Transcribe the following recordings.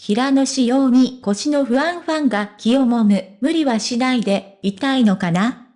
平野仕様に腰の不安ファンが気をもむ。無理はしないで、痛いのかな？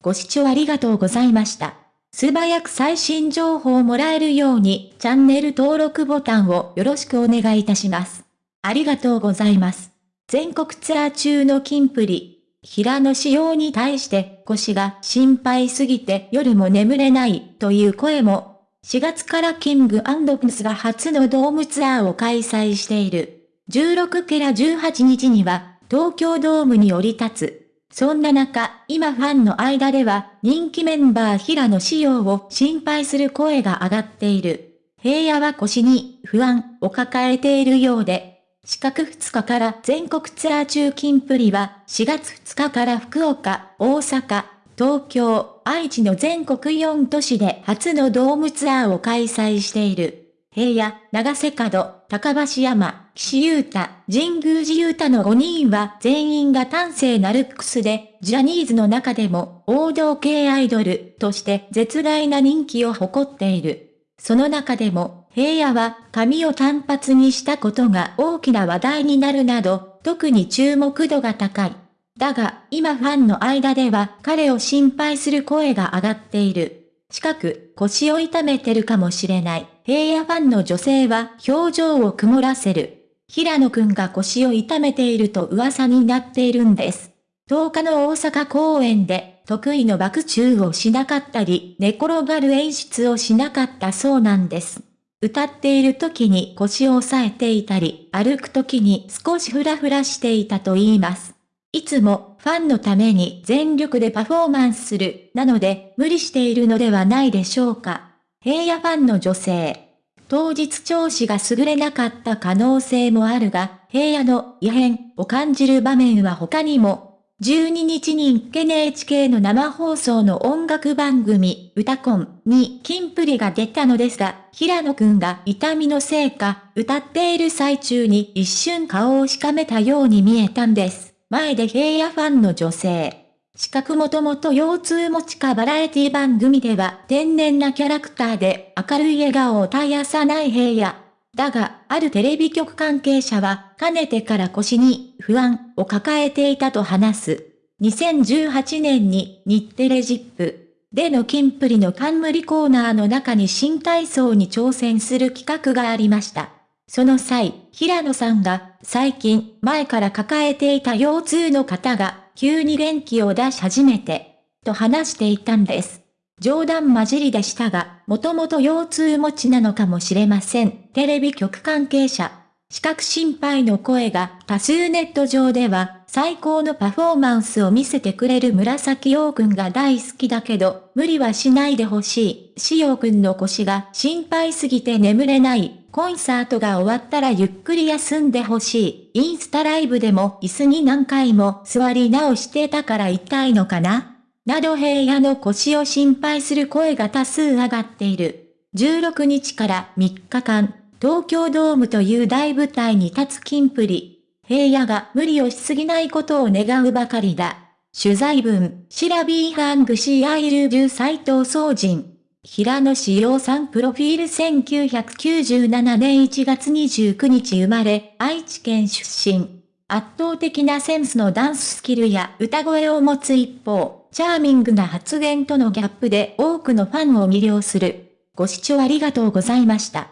ご視聴ありがとうございました。素早く最新情報をもらえるように、チャンネル登録ボタンをよろしくお願いいたします。ありがとうございます。全国ツアー中のキンプリ。平野仕様に対して腰が心配すぎて夜も眠れないという声も、4月からキングプスが初のドームツアーを開催している。16から18日には、東京ドームに降り立つ。そんな中、今ファンの間では、人気メンバー平野仕様を心配する声が上がっている。平野は腰に不安を抱えているようで、四角2日から全国ツアー中金プリは4月2日から福岡、大阪、東京、愛知の全国4都市で初のドームツアーを開催している。平野、長瀬角、高橋山、岸優太、神宮寺優太の5人は全員が端正なルックスで、ジャニーズの中でも王道系アイドルとして絶大な人気を誇っている。その中でも、平野は髪を単発にしたことが大きな話題になるなど、特に注目度が高い。だが、今ファンの間では彼を心配する声が上がっている。近く腰を痛めてるかもしれない。平野ファンの女性は表情を曇らせる。平野くんが腰を痛めていると噂になっているんです。10日の大阪公演で得意の爆中をしなかったり、寝転がる演出をしなかったそうなんです。歌っている時に腰を押さえていたり、歩く時に少しフラフラしていたと言います。いつもファンのために全力でパフォーマンスする、なので無理しているのではないでしょうか。平野ファンの女性。当日調子が優れなかった可能性もあるが、平野の異変を感じる場面は他にも、12日に NHK の生放送の音楽番組、歌コンにキンプリが出たのですが、平野くんが痛みのせいか、歌っている最中に一瞬顔をしかめたように見えたんです。前で平野ファンの女性。資格もともと腰痛持ちかバラエティ番組では天然なキャラクターで明るい笑顔を絶やさない平野。だが、あるテレビ局関係者は、かねてから腰に不安を抱えていたと話す。2018年に日テレジップでのキンプリの冠コーナーの中に新体操に挑戦する企画がありました。その際、平野さんが最近前から抱えていた腰痛の方が急に元気を出し始めて、と話していたんです。冗談交じりでしたが、もともと腰痛持ちなのかもしれません。テレビ局関係者。資格心配の声が多数ネット上では、最高のパフォーマンスを見せてくれる紫陽くんが大好きだけど、無理はしないでほしい。しようくんの腰が心配すぎて眠れない。コンサートが終わったらゆっくり休んでほしい。インスタライブでも椅子に何回も座り直してたから痛いのかな？など平野の腰を心配する声が多数上がっている。16日から3日間、東京ドームという大舞台に立つキンプリ。平野が無理をしすぎないことを願うばかりだ。取材文、 Sirabee 編集部斎藤聡人。平野紫耀さんプロフィール1997年1月29日生まれ、愛知県出身。圧倒的なセンスのダンススキルや歌声を持つ一方、チャーミングな発言とのギャップで多くのファンを魅了する。ご視聴ありがとうございました。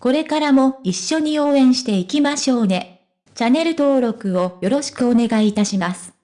これからも一緒に応援していきましょうね。チャンネル登録をよろしくお願いいたします。